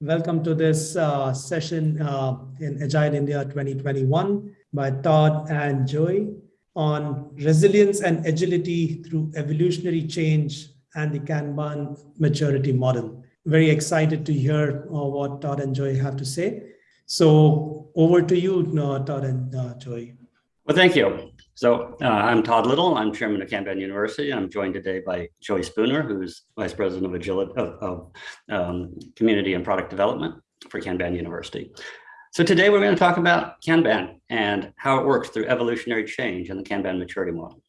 Welcome to this uh, session uh, in Agile India 2021 by Todd and Joey on resilience and agility through evolutionary change and the Kanban maturity model. Very excited to hear uh, what Todd and Joy have to say. So over to you, uh, Todd and uh, Joey. Well, thank you. So uh, I'm Todd Little. I'm chairman of Kanban University. I'm joined today by Joey Spooner, who's vice president of agility of, of um, community and product development for Kanban University. So today we're going to talk about Kanban and how it works through evolutionary change in the Kanban maturity model.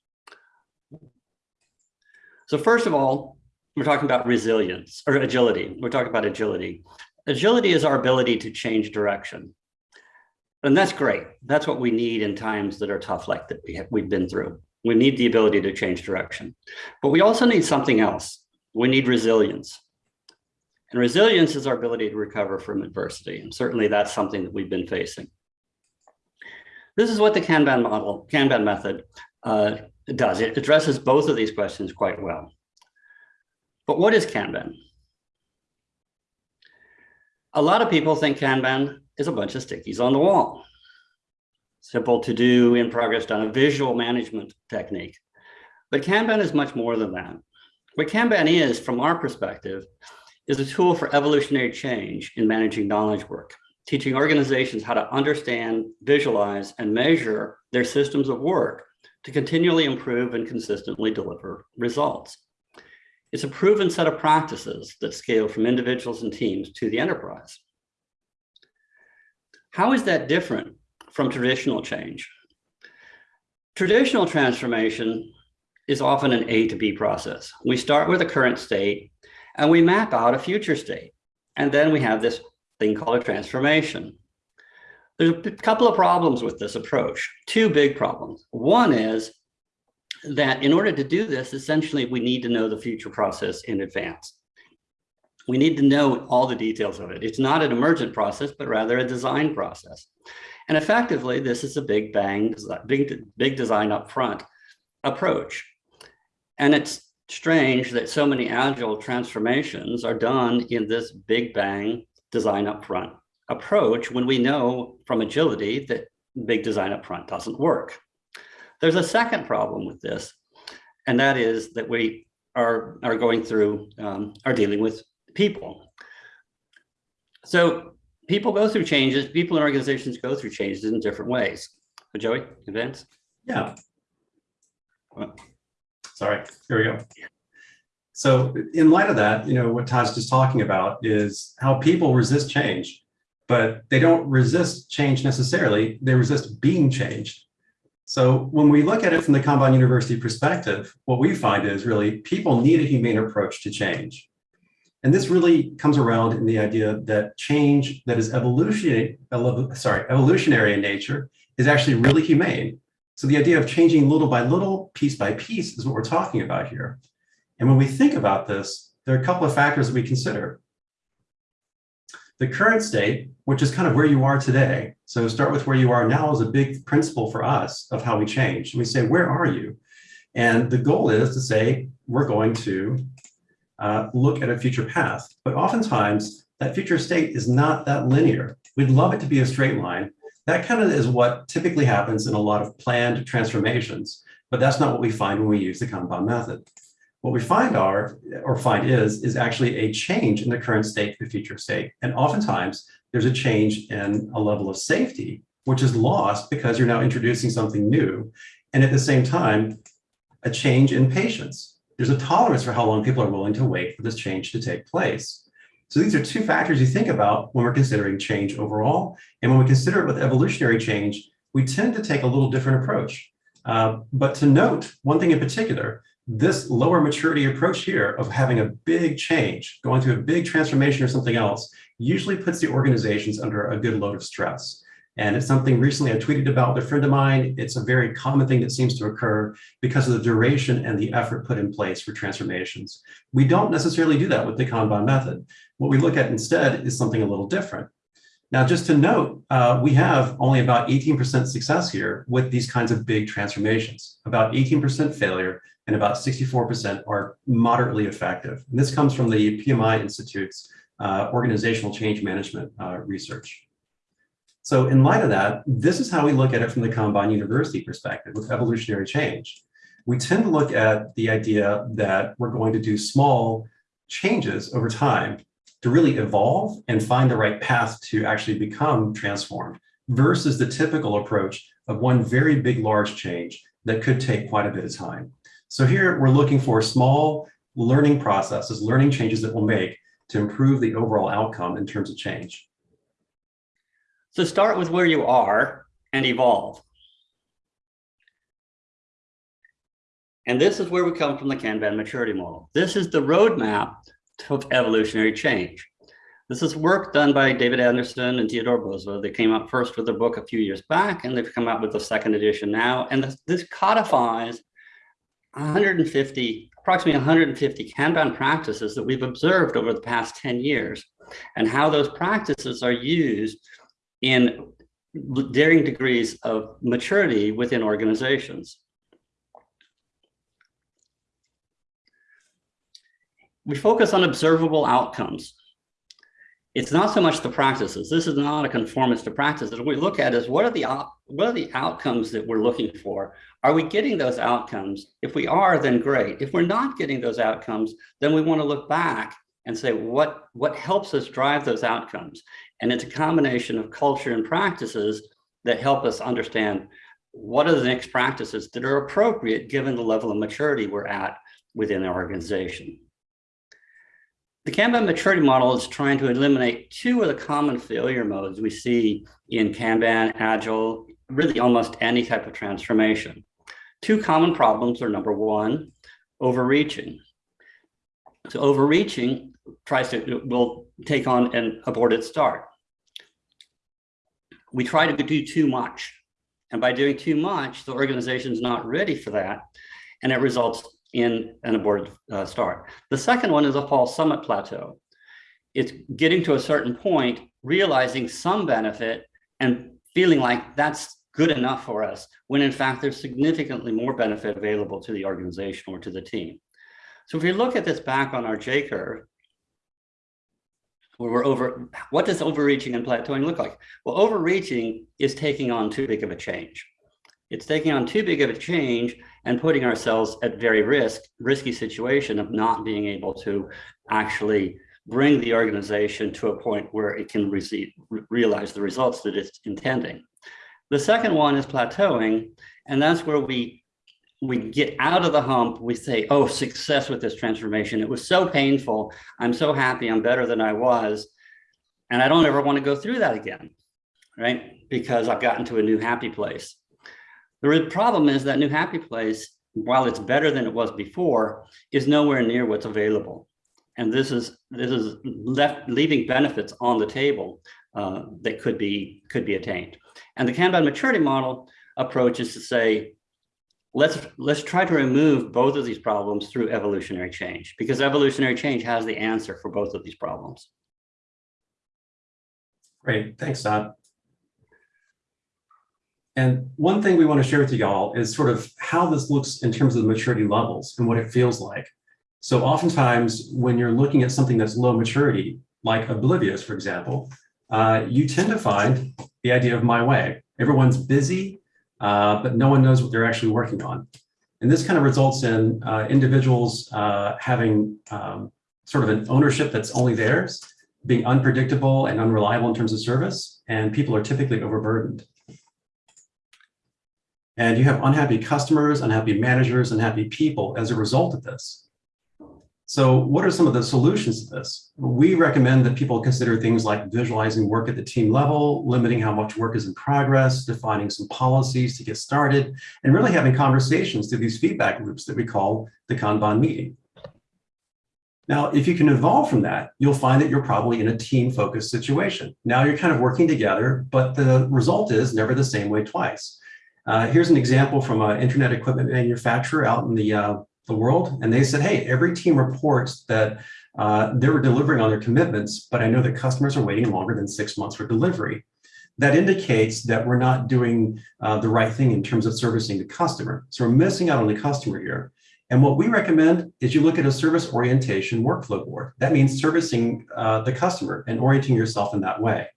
So first of all, we're talking about resilience or agility. We're talking about agility. Agility is our ability to change direction. And that's great. That's what we need in times that are tough like that we have, we've been through. We need the ability to change direction. But we also need something else. We need resilience. And resilience is our ability to recover from adversity. And certainly that's something that we've been facing. This is what the Kanban model, Kanban method uh, does. It addresses both of these questions quite well. But what is Kanban? A lot of people think Kanban is a bunch of stickies on the wall. Simple to do, in progress done, a visual management technique. But Kanban is much more than that. What Kanban is, from our perspective, is a tool for evolutionary change in managing knowledge work, teaching organizations how to understand, visualize, and measure their systems of work to continually improve and consistently deliver results. It's a proven set of practices that scale from individuals and teams to the enterprise. How is that different from traditional change? Traditional transformation is often an A to B process. We start with a current state and we map out a future state. And then we have this thing called a transformation. There's a couple of problems with this approach, two big problems. One is that in order to do this, essentially, we need to know the future process in advance we need to know all the details of it. It's not an emergent process, but rather a design process. And effectively, this is a big bang, big, big design upfront approach. And it's strange that so many agile transformations are done in this big bang design upfront approach when we know from agility that big design upfront doesn't work. There's a second problem with this, and that is that we are, are going through, um, are dealing with people. So people go through changes, people and organizations go through changes in different ways. So Joey, advance? Yeah. sorry, here we go. So in light of that, you know, what Todd's just talking about is how people resist change, but they don't resist change necessarily, they resist being changed. So when we look at it from the Kanban University perspective, what we find is really people need a humane approach to change. And this really comes around in the idea that change that is evolutionary, sorry, evolutionary in nature is actually really humane. So the idea of changing little by little, piece by piece is what we're talking about here. And when we think about this, there are a couple of factors that we consider. The current state, which is kind of where you are today. So start with where you are now is a big principle for us of how we change. And we say, where are you? And the goal is to say, we're going to uh, look at a future path. But oftentimes, that future state is not that linear. We'd love it to be a straight line. That kind of is what typically happens in a lot of planned transformations, but that's not what we find when we use the Kanban method. What we find are, or find is, is actually a change in the current state to the future state. And oftentimes, there's a change in a level of safety, which is lost because you're now introducing something new. And at the same time, a change in patience there's a tolerance for how long people are willing to wait for this change to take place. So these are two factors you think about when we're considering change overall. And when we consider it with evolutionary change, we tend to take a little different approach. Uh, but to note one thing in particular, this lower maturity approach here of having a big change, going through a big transformation or something else, usually puts the organizations under a good load of stress. And it's something recently I tweeted about with a friend of mine. It's a very common thing that seems to occur because of the duration and the effort put in place for transformations. We don't necessarily do that with the Kanban method. What we look at instead is something a little different. Now, just to note, uh, we have only about 18% success here with these kinds of big transformations, about 18% failure and about 64% are moderately effective. And this comes from the PMI Institute's uh, organizational change management uh, research. So in light of that, this is how we look at it from the Kanban University perspective with evolutionary change. We tend to look at the idea that we're going to do small changes over time to really evolve and find the right path to actually become transformed versus the typical approach of one very big, large change that could take quite a bit of time. So here we're looking for small learning processes, learning changes that will make to improve the overall outcome in terms of change. So start with where you are and evolve. And this is where we come from the Kanban maturity model. This is the roadmap of evolutionary change. This is work done by David Anderson and Teodora Bozheva. They came out first with a book a few years back, and they've come out with the second edition now. And this, this codifies 150, approximately 150 Kanban practices that we've observed over the past 10 years, and how those practices are used in varying degrees of maturity within organizations. We focus on observable outcomes. It's not so much the practices. This is not a conformance to practices. What we look at is what are the what are the outcomes that we're looking for? Are we getting those outcomes? If we are, then great. If we're not getting those outcomes, then we want to look back and say what what helps us drive those outcomes. And it's a combination of culture and practices that help us understand what are the next practices that are appropriate given the level of maturity we're at within our organization. The Kanban maturity model is trying to eliminate two of the common failure modes we see in Kanban, Agile, really almost any type of transformation. Two common problems are number one, overreaching. So overreaching tries to, will take on an aborted start. We try to do too much. And by doing too much, the organization is not ready for that. And it results in an aborted uh, start. The second one is a false summit plateau. It's getting to a certain point, realizing some benefit and feeling like that's good enough for us, when in fact there's significantly more benefit available to the organization or to the team. So if we look at this back on our J curve, where we're over, what does overreaching and plateauing look like? Well, overreaching is taking on too big of a change. It's taking on too big of a change and putting ourselves at very risk, risky situation of not being able to actually bring the organization to a point where it can receive, realize the results that it's intending. The second one is plateauing, and that's where we we get out of the hump, we say, oh, success with this transformation. It was so painful. I'm so happy I'm better than I was. And I don't ever want to go through that again, right? Because I've gotten to a new happy place. The problem is that new happy place, while it's better than it was before, is nowhere near what's available. And this is this is left leaving benefits on the table uh, that could be could be attained. And the Kanban maturity model approach is to say, let's let's try to remove both of these problems through evolutionary change because evolutionary change has the answer for both of these problems. Great, thanks, Todd. And one thing we want to share with you all is sort of how this looks in terms of the maturity levels and what it feels like. So oftentimes when you're looking at something that's low maturity, like Oblivious, for example, uh, you tend to find the idea of my way. Everyone's busy, uh, but no one knows what they're actually working on. And this kind of results in uh, individuals uh, having um, sort of an ownership that's only theirs, being unpredictable and unreliable in terms of service, and people are typically overburdened. And you have unhappy customers, unhappy managers, and unhappy people as a result of this. So what are some of the solutions to this? We recommend that people consider things like visualizing work at the team level, limiting how much work is in progress, defining some policies to get started, and really having conversations through these feedback loops that we call the Kanban meeting. Now, if you can evolve from that, you'll find that you're probably in a team-focused situation. Now you're kind of working together, but the result is never the same way twice. Uh, here's an example from an internet equipment manufacturer out in the uh, the world. And they said, hey, every team reports that uh, they were delivering on their commitments, but I know that customers are waiting longer than six months for delivery. That indicates that we're not doing uh, the right thing in terms of servicing the customer. So we're missing out on the customer here. And what we recommend is you look at a service orientation workflow board. That means servicing uh, the customer and orienting yourself in that way.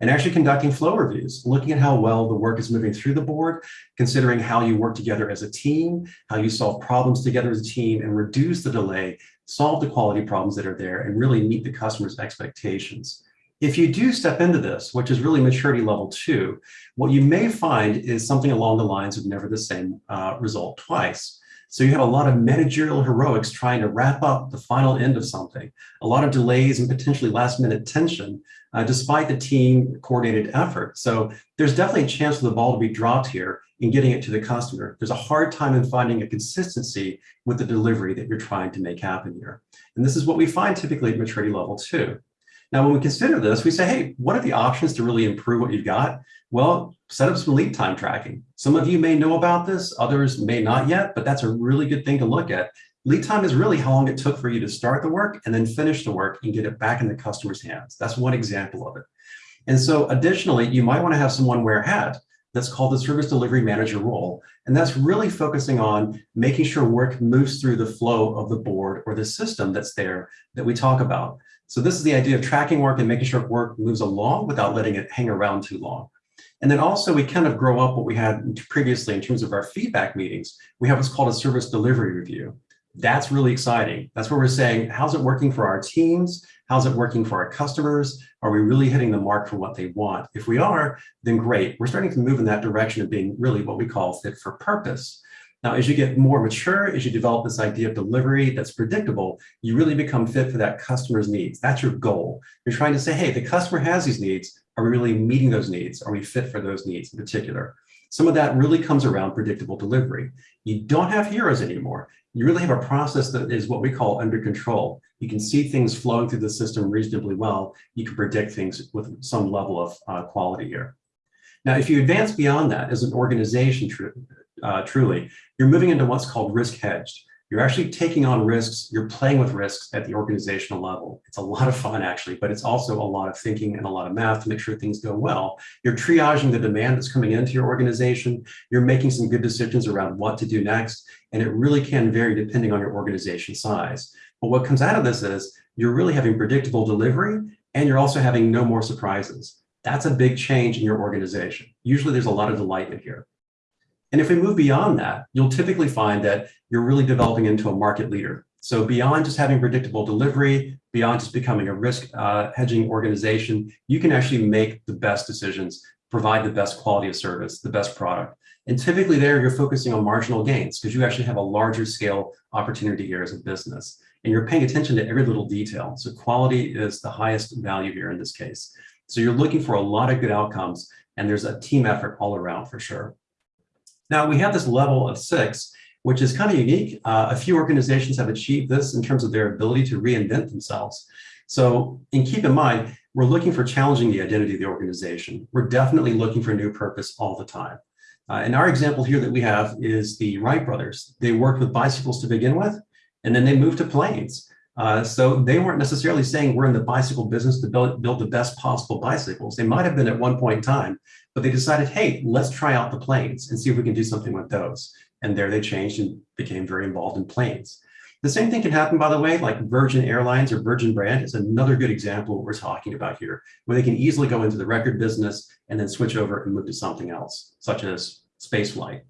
And actually conducting flow reviews, looking at how well the work is moving through the board, considering how you work together as a team, how you solve problems together as a team and reduce the delay, solve the quality problems that are there and really meet the customer's expectations. If you do step into this, which is really maturity level two, what you may find is something along the lines of never the same uh, result twice. So you have a lot of managerial heroics trying to wrap up the final end of something, a lot of delays and potentially last minute tension, uh, despite the team coordinated effort. So there's definitely a chance for the ball to be dropped here in getting it to the customer. There's a hard time in finding a consistency with the delivery that you're trying to make happen here. And this is what we find typically at maturity level two. Now, when we consider this, we say, hey, what are the options to really improve what you've got? Well, set up some lead time tracking. Some of you may know about this, others may not yet, but that's a really good thing to look at. Lead time is really how long it took for you to start the work and then finish the work and get it back in the customer's hands. That's one example of it. And so additionally, you might want to have someone wear a hat that's called the service delivery manager role. And that's really focusing on making sure work moves through the flow of the board or the system that's there that we talk about. So this is the idea of tracking work and making sure work moves along without letting it hang around too long. And then also we kind of grow up what we had previously in terms of our feedback meetings. We have what's called a service delivery review. That's really exciting. That's where we're saying, how's it working for our teams? How's it working for our customers? Are we really hitting the mark for what they want? If we are, then great. We're starting to move in that direction of being really what we call fit for purpose. Now, as you get more mature, as you develop this idea of delivery that's predictable, you really become fit for that customer's needs. That's your goal. You're trying to say, hey, the customer has these needs. Are we really meeting those needs? Are we fit for those needs in particular? Some of that really comes around predictable delivery. You don't have heroes anymore. You really have a process that is what we call under control. You can see things flowing through the system reasonably well. You can predict things with some level of uh, quality here. Now, if you advance beyond that as an organization, uh, truly, you're moving into what's called risk hedged. You're actually taking on risks, you're playing with risks at the organizational level. It's a lot of fun actually, but it's also a lot of thinking and a lot of math to make sure things go well. You're triaging the demand that's coming into your organization. You're making some good decisions around what to do next. And it really can vary depending on your organization size. But what comes out of this is you're really having predictable delivery and you're also having no more surprises. That's a big change in your organization. Usually there's a lot of delight in here. And if we move beyond that, you'll typically find that you're really developing into a market leader. So beyond just having predictable delivery, beyond just becoming a risk uh, hedging organization, you can actually make the best decisions, provide the best quality of service, the best product. And typically there, you're focusing on marginal gains because you actually have a larger scale opportunity here as a business. And you're paying attention to every little detail. So quality is the highest value here in this case. So you're looking for a lot of good outcomes and there's a team effort all around for sure. Now we have this level of six, which is kind of unique. Uh, a few organizations have achieved this in terms of their ability to reinvent themselves. So, and keep in mind, we're looking for challenging the identity of the organization. We're definitely looking for a new purpose all the time. Uh, and our example here that we have is the Wright brothers. They worked with bicycles to begin with, and then they moved to planes. Uh, so they weren't necessarily saying we're in the bicycle business to build, build the best possible bicycles. They might have been at one point in time, but they decided, hey, let's try out the planes and see if we can do something with those. And there they changed and became very involved in planes. The same thing can happen, by the way, like Virgin Airlines or Virgin Brand is another good example of what we're talking about here, where they can easily go into the record business and then switch over and move to something else, such as space flight.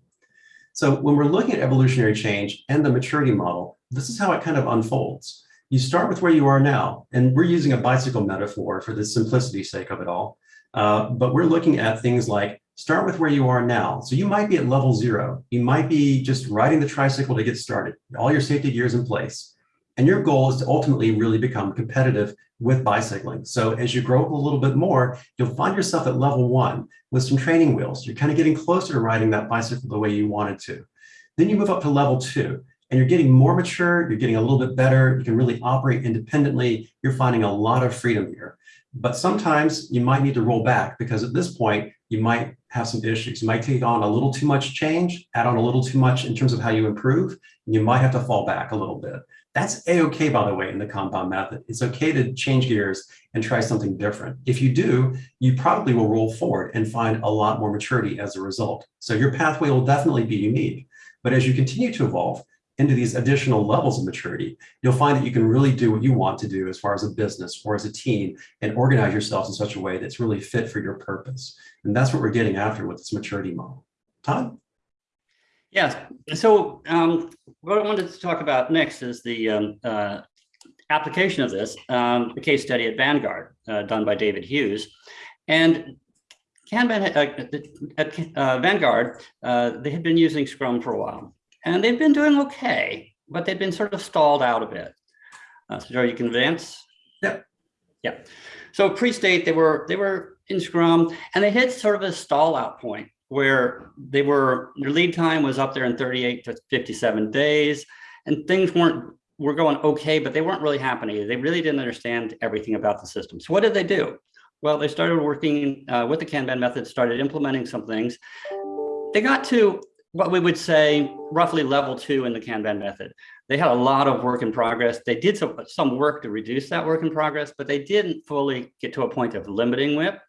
So when we're looking at evolutionary change and the maturity model, this is how it kind of unfolds you start with where you are now, and we're using a bicycle metaphor for the simplicity sake of it all. Uh, but we're looking at things like start with where you are now. So you might be at level zero. You might be just riding the tricycle to get started, all your safety gears in place. And your goal is to ultimately really become competitive with bicycling. So as you grow up a little bit more, you'll find yourself at level one with some training wheels. You're kind of getting closer to riding that bicycle the way you wanted to. Then you move up to level two and you're getting more mature, you're getting a little bit better, you can really operate independently, you're finding a lot of freedom here. But sometimes you might need to roll back because at this point, you might have some issues. You might take on a little too much change, add on a little too much in terms of how you improve, and you might have to fall back a little bit. That's a-okay, by the way, in the Kanban method. It's okay to change gears and try something different. If you do, you probably will roll forward and find a lot more maturity as a result. So your pathway will definitely be unique. But as you continue to evolve, into these additional levels of maturity, you'll find that you can really do what you want to do as far as a business or as a team and organize yourselves in such a way that's really fit for your purpose. And that's what we're getting after with this maturity model. Todd? Yes. So um, what I wanted to talk about next is the um, uh, application of this, um, the case study at Vanguard uh, done by David Hughes. And Kanban, uh, at uh, Vanguard, uh, they had been using Scrum for a while and they've been doing okay, but they've been sort of stalled out a bit. Uh, so Joe, you can advance? Yep. Yeah. So pre-state, they were, they were in Scrum and they hit sort of a stall out point where they were, their lead time was up there in 38 to 57 days and things weren't, were going okay, but they weren't really happening. They really didn't understand everything about the system. So what did they do? Well, they started working uh, with the Kanban method, started implementing some things. They got to what we would say roughly level two in the Kanban method. They had a lot of work in progress. They did some, some work to reduce that work in progress, but they didn't fully get to a point of limiting WIP,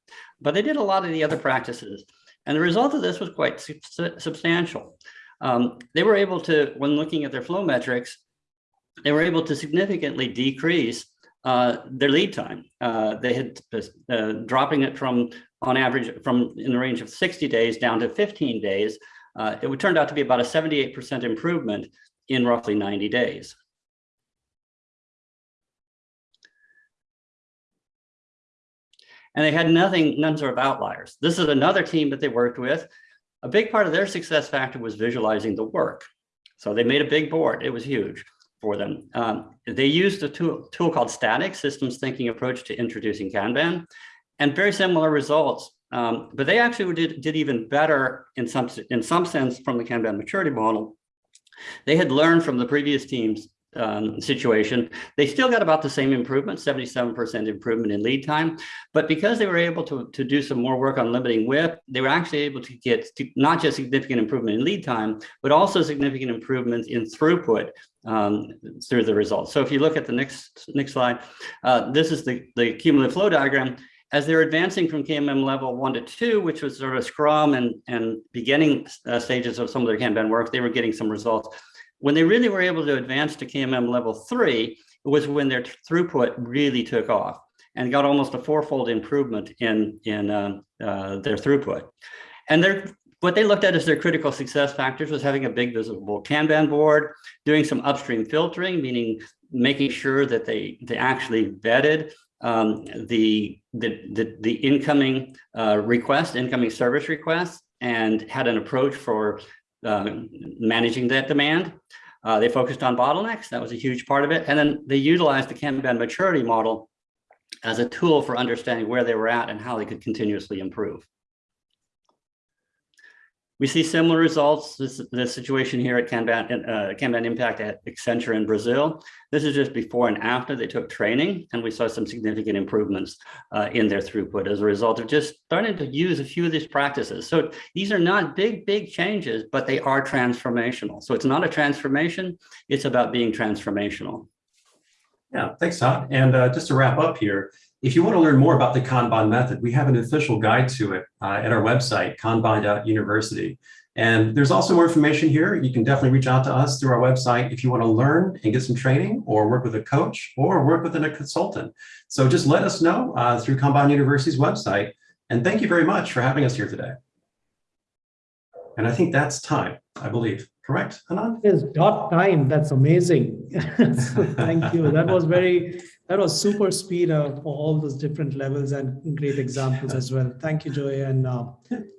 but they did a lot of the other practices. And the result of this was quite su substantial. Um, they were able to, when looking at their flow metrics, they were able to significantly decrease uh, their lead time. Uh, they had uh, dropping it from on average from in the range of 60 days down to 15 days. Uh, it would turn out to be about a 78% improvement in roughly 90 days. And they had nothing, none sort of outliers. This is another team that they worked with. A big part of their success factor was visualizing the work. So they made a big board. It was huge for them. Um, they used a tool, tool called STATIK, Systems Thinking Approach to Introducing Kanban, and very similar results. Um, but they actually did, did even better in some, in some sense from the Kanban maturity model. They had learned from the previous teams um, situation, they still got about the same improvement, 77% improvement in lead time. But because they were able to, to do some more work on limiting WIP, they were actually able to get to not just significant improvement in lead time, but also significant improvements in throughput um, through the results. So if you look at the next next slide, uh, this is the, the cumulative flow diagram. As they're advancing from KMM level one to two, which was sort of Scrum and, and beginning uh, stages of some of their Kanban work, they were getting some results. When they really were able to advance to KMM level three, it was when their throughput really took off and got almost a fourfold improvement in, in uh, uh, their throughput. And their, what they looked at as their critical success factors was having a big visible Kanban board, doing some upstream filtering, meaning making sure that they, they actually vetted um, the, the, the, the, incoming uh, request, incoming service requests, and had an approach for uh, managing that demand. Uh, they focused on bottlenecks. That was a huge part of it. And then they utilized the Kanban maturity model as a tool for understanding where they were at and how they could continuously improve. We see similar results, this, this situation here at Kanban, uh, Kanban Impact at Accenture in Brazil. This is just before and after they took training, and we saw some significant improvements uh, in their throughput as a result of just starting to use a few of these practices. So these are not big, big changes, but they are transformational. So it's not a transformation, it's about being transformational. Yeah, thanks, Todd. And uh, just to wrap up here, if you want to learn more about the Kanban method, we have an official guide to it uh, at our website, kanban.university. And there's also more information here. You can definitely reach out to us through our website if you want to learn and get some training or work with a coach or work with a consultant. So just let us know uh, through Kanban University's website. And thank you very much for having us here today. And I think that's time, I believe. Correct, Anand? Yes, dot time. That's amazing. thank you. That was very that was super speed uh, for all those different levels and great examples as well. Thank you, Joy and uh,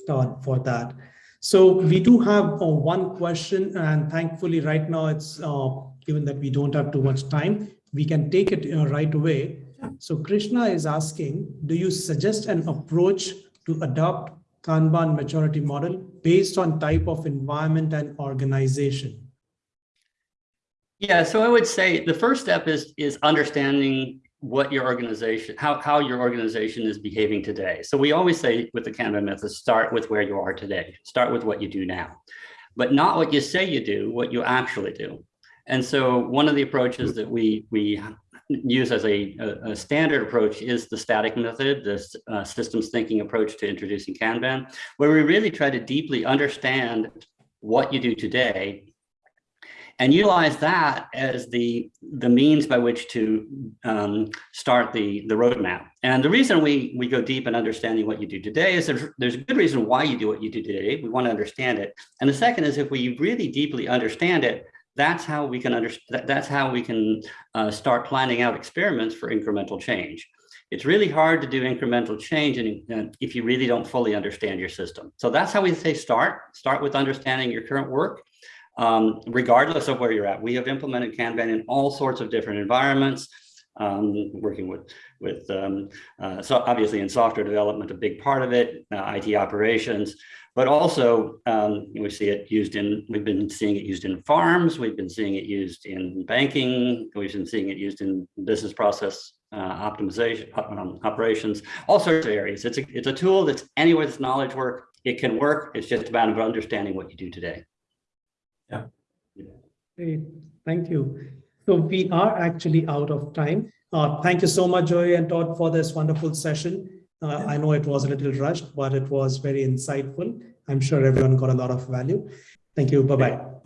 Todd for that. So we do have uh, one question and thankfully right now it's uh, given that we don't have too much time, we can take it uh, right away. So Krishna is asking, do you suggest an approach to adopt Kanban maturity model based on type of environment and organization? Yeah, so I would say the first step is is understanding what your organization, how, how your organization is behaving today. So we always say with the Kanban method, start with where you are today, start with what you do now, but not what you say you do, what you actually do. And so one of the approaches that we, we use as a, a, a standard approach is the STATIK method, the uh, systems thinking approach to introducing Kanban, where we really try to deeply understand what you do today and utilize that as the, the means by which to um, start the, the roadmap. And the reason we, we go deep in understanding what you do today is there's, there's a good reason why you do what you do today. We want to understand it. And the second is if we really deeply understand it, that's how we can understand, that's how we can uh, start planning out experiments for incremental change. It's really hard to do incremental change and if you really don't fully understand your system. So that's how we say start. Start with understanding your current work, um, regardless of where you're at. We have implemented Kanban in all sorts of different environments, um, working with, with um, uh, so obviously in software development, a big part of it, uh, IT operations, but also um, we see it used in, we've been seeing it used in farms, we've been seeing it used in banking, we've been seeing it used in business process uh, optimization, um, operations, all sorts of areas. It's a, it's a tool that's anywhere that's knowledge work, it can work. It's just about understanding what you do today. Great, thank you. So we are actually out of time. Uh, thank you so much, Joey and Todd, for this wonderful session. Uh, I know it was a little rushed, but it was very insightful. I'm sure everyone got a lot of value. Thank you. Bye-bye.